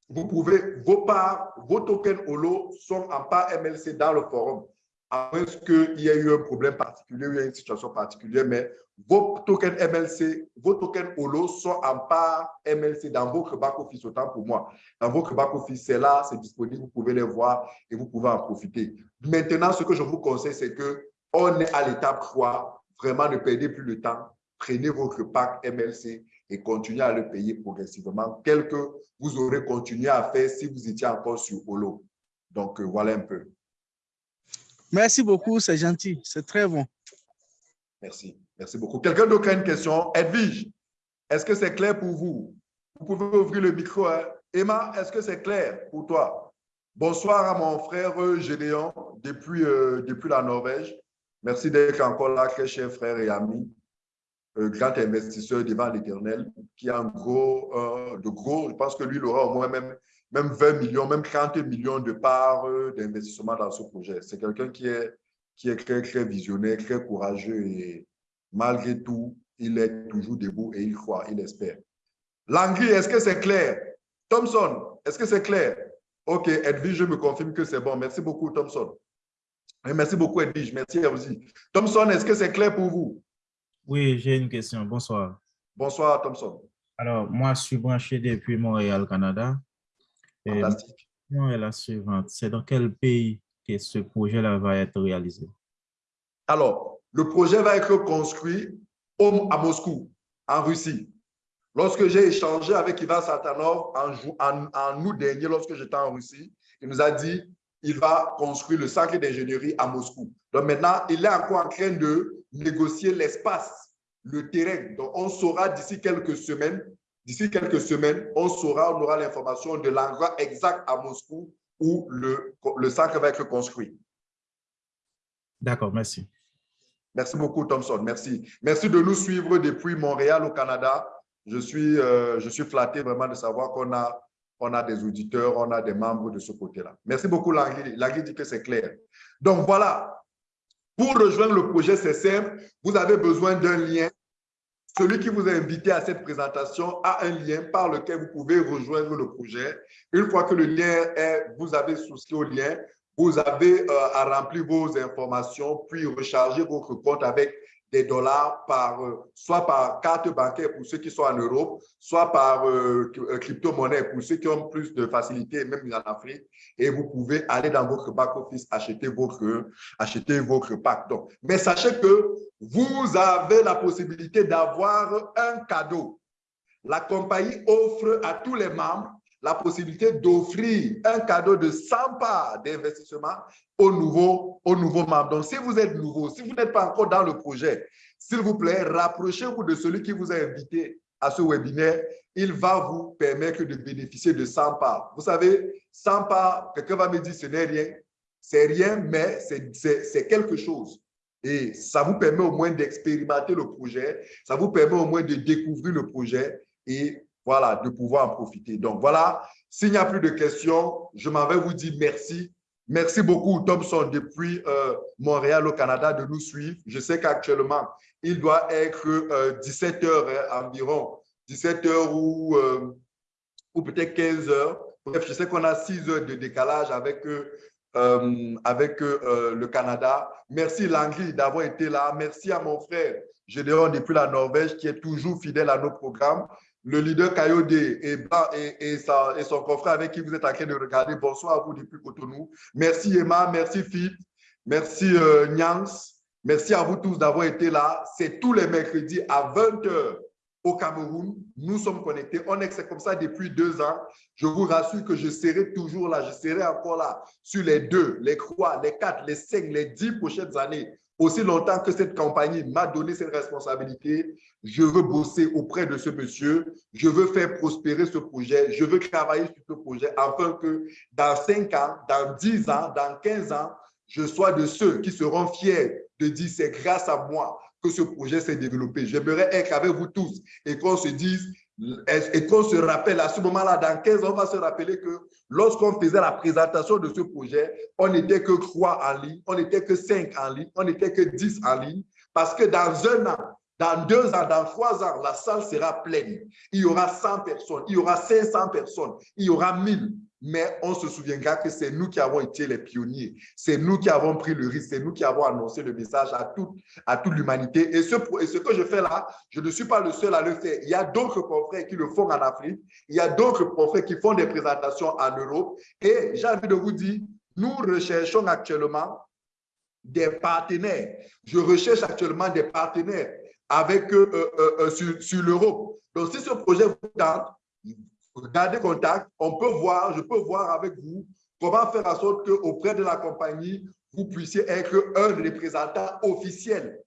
vous pouvez, vos parts, vos tokens Holo sont en part MLC dans le forum. À moins qu'il y ait eu un problème particulier, il y a une situation particulière, mais vos tokens MLC, vos tokens Holo sont en part MLC dans votre back-office, autant pour moi. Dans votre back-office, c'est là, c'est disponible, vous pouvez les voir et vous pouvez en profiter. Maintenant, ce que je vous conseille, c'est que on est à l'étape 3. Vraiment, ne perdez plus le temps. Prenez votre pack MLC et continuez à le payer progressivement, tel que vous aurez continué à faire si vous étiez encore sur Holo. Donc, euh, voilà un peu. Merci beaucoup, c'est gentil, c'est très bon. Merci, merci beaucoup. Quelqu'un d'autre a une question? Edwige, est-ce que c'est clair pour vous? Vous pouvez ouvrir le micro. Hein? Emma, est-ce que c'est clair pour toi? Bonsoir à mon frère Gédéon depuis, euh, depuis la Norvège. Merci d'être encore là, très cher frère et ami, euh, grand investisseur devant l'Éternel, qui a un gros, euh, de gros, je pense que lui, il aura au moins même, même 20 millions, même 30 millions de parts euh, d'investissement dans ce projet. C'est quelqu'un qui est, qui est très, très visionnaire, très courageux et malgré tout, il est toujours debout et il croit, il espère. Langry, est-ce que c'est clair? Thompson, est-ce que c'est clair? OK, Edwige, je me confirme que c'est bon. Merci beaucoup, Thompson. Merci beaucoup, Edwige. Merci aussi. Thompson, est-ce que c'est clair pour vous? Oui, j'ai une question. Bonsoir. Bonsoir, Thompson. Alors, moi, je suis branché depuis Montréal, Canada. Fantastique. est la suivante. C'est dans quel pays que ce projet-là va être réalisé? Alors, le projet va être construit à Moscou, en Russie. Lorsque j'ai échangé avec Ivan Satanov en, en, en août dernier, lorsque j'étais en Russie, il nous a dit il va construire le centre d'ingénierie à Moscou. Donc maintenant, il est encore en train de négocier l'espace, le terrain. Donc on saura d'ici quelques semaines, d'ici quelques semaines, on saura, on aura l'information de l'endroit exact à Moscou où le, le va être construit. D'accord, merci. Merci beaucoup, Thomson. Merci. Merci de nous suivre depuis Montréal au Canada. Je suis, euh, je suis flatté vraiment de savoir qu'on a on a des auditeurs, on a des membres de ce côté-là. Merci beaucoup, Langui. Langui dit que c'est clair. Donc, voilà. Pour rejoindre le projet, c'est simple. Vous avez besoin d'un lien. Celui qui vous a invité à cette présentation a un lien par lequel vous pouvez rejoindre le projet. Une fois que le lien est, vous avez souscrit au lien, vous avez euh, à remplir vos informations, puis recharger votre compte avec dollars par, euh, soit par carte bancaire pour ceux qui sont en Europe, soit par euh, euh, crypto-monnaie pour ceux qui ont plus de facilité, même en Afrique. Et vous pouvez aller dans votre back-office, acheter votre, acheter votre pack. Donc, mais sachez que vous avez la possibilité d'avoir un cadeau. La compagnie offre à tous les membres la possibilité d'offrir un cadeau de 100 parts d'investissement aux nouveaux, aux nouveaux membres. Donc, si vous êtes nouveau, si vous n'êtes pas encore dans le projet, s'il vous plaît, rapprochez-vous de celui qui vous a invité à ce webinaire. Il va vous permettre de bénéficier de 100 parts. Vous savez, 100 parts, quelqu'un va me dire ce n'est rien. C'est rien, mais c'est quelque chose. Et ça vous permet au moins d'expérimenter le projet, ça vous permet au moins de découvrir le projet et voilà, de pouvoir en profiter. Donc voilà, s'il n'y a plus de questions, je m'en vais vous dire merci. Merci beaucoup, Thompson, depuis euh, Montréal au Canada, de nous suivre. Je sais qu'actuellement, il doit être 17 euh, heures hein, environ, 17 heures ou, euh, peut-être 15 heures. Bref, je sais qu'on a 6 heures de décalage avec, avec le Canada. Merci Langry d'avoir été là. Merci à mon frère Gédéon depuis la Norvège qui est toujours fidèle à nos programmes le leader Kayode et, et, et, son confrère avec qui vous êtes en train de regarder. Bonsoir à vous depuis Cotonou. Merci Emma, merci Philippe, merci euh, Nyans. Merci à vous tous d'avoir été là. C'est tous les mercredis à 20h au Cameroun. Nous sommes connectés. On est comme ça depuis deux ans. Je vous rassure que je serai toujours là. Je serai encore là sur les deux, les trois, les quatre, les cinq, les dix prochaines années aussi longtemps que cette compagnie m'a donné cette responsabilité, je veux bosser auprès de ce monsieur, je veux faire prospérer ce projet, je veux travailler sur ce projet afin que dans 5 ans, dans 10 ans, dans 15 ans, je sois de ceux qui seront fiers de dire c'est grâce à moi que ce projet s'est développé. J'aimerais être avec vous tous et qu'on se dise et qu'on se rappelle à ce moment-là, dans 15 ans, on va se rappeler que lorsqu'on faisait la présentation de ce projet, on n'était que 3 en ligne, on n'était que 5 en ligne, on n'était que 10 en ligne, parce que dans un an, dans deux ans, dans trois ans, la salle sera pleine. Il y aura 100 personnes, il y aura 500 personnes, il y aura 1000 mais on se souviendra que c'est nous qui avons été les pionniers. C'est nous qui avons pris le risque, c'est nous qui avons annoncé le message à toute, l'humanité. Et ce, que je fais là, je ne suis pas le seul à le faire. Il y a d'autres confrères qui le font en Afrique, il y a d'autres confrères qui font des présentations en Europe. Et j'ai envie de vous dire, nous recherchons actuellement des partenaires. Je recherche actuellement des partenaires avec euh, euh, euh, sur l'Europe. Donc, si ce projet vous tente, gardez contact, on peut voir, je peux voir avec vous comment faire en sorte qu'auprès de la compagnie, vous puissiez être un représentant officiel,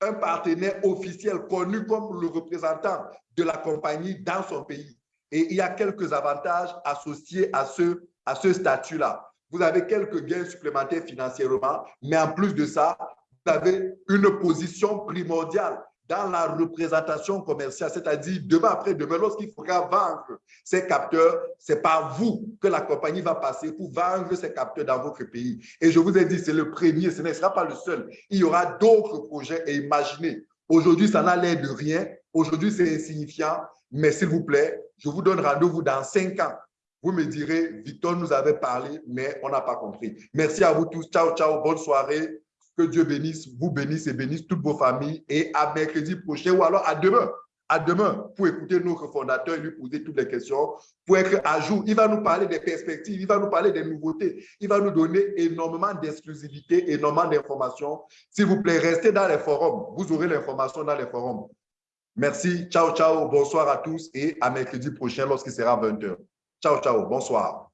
un partenaire officiel connu comme le représentant de la compagnie dans son pays. Et il y a quelques avantages associés à ce, à ce statut-là. Vous avez quelques gains supplémentaires financièrement, mais en plus de ça, vous avez une position primordiale dans la représentation commerciale, c'est-à-dire demain après demain, lorsqu'il faudra vendre ces capteurs, c'est par vous que la compagnie va passer pour vendre ces capteurs dans votre pays. Et je vous ai dit, c'est le premier, ce ne sera pas le seul. Il y aura d'autres projets et imaginez. Aujourd'hui, ça n'a l'air de rien. Aujourd'hui, c'est insignifiant. Mais s'il vous plaît, je vous donne rendez-vous dans cinq ans. Vous me direz, Victor nous avait parlé, mais on n'a pas compris. Merci à vous tous. Ciao, ciao. Bonne soirée. Que Dieu bénisse, vous bénisse et bénisse toutes vos familles. Et à mercredi prochain ou alors à demain. À demain pour écouter notre fondateur et lui poser toutes les questions, pour être à jour. Il va nous parler des perspectives, il va nous parler des nouveautés, il va nous donner énormément d'exclusivité, énormément d'informations. S'il vous plaît, restez dans les forums. Vous aurez l'information dans les forums. Merci. Ciao, ciao. Bonsoir à tous et à mercredi prochain lorsqu'il sera 20h. Ciao, ciao. Bonsoir.